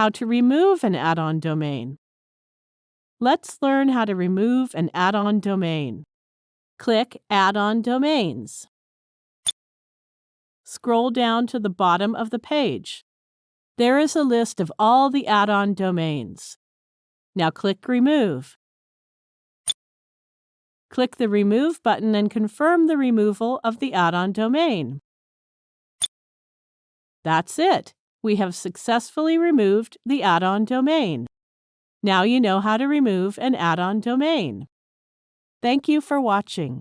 how to remove an add-on domain. Let's learn how to remove an add-on domain. Click Add-on Domains. Scroll down to the bottom of the page. There is a list of all the add-on domains. Now click Remove. Click the Remove button and confirm the removal of the add-on domain. That's it. We have successfully removed the add-on domain. Now you know how to remove an add-on domain. Thank you for watching.